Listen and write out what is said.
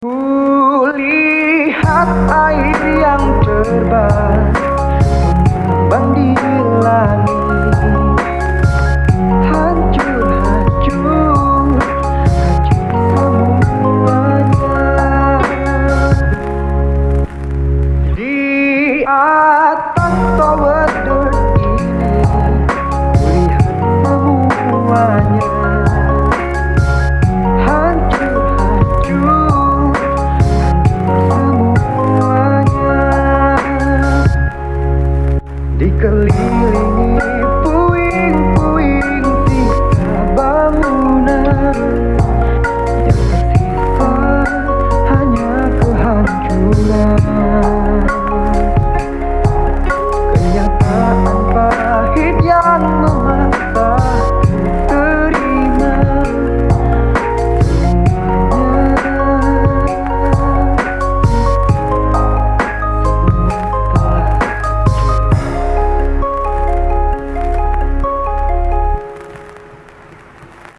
Ku lihat air yang terbang Mengembang di langit. Hancur, hancur Hancur semuanya. Di atas tower dirt ini Kulihat semuanya. dikelilingi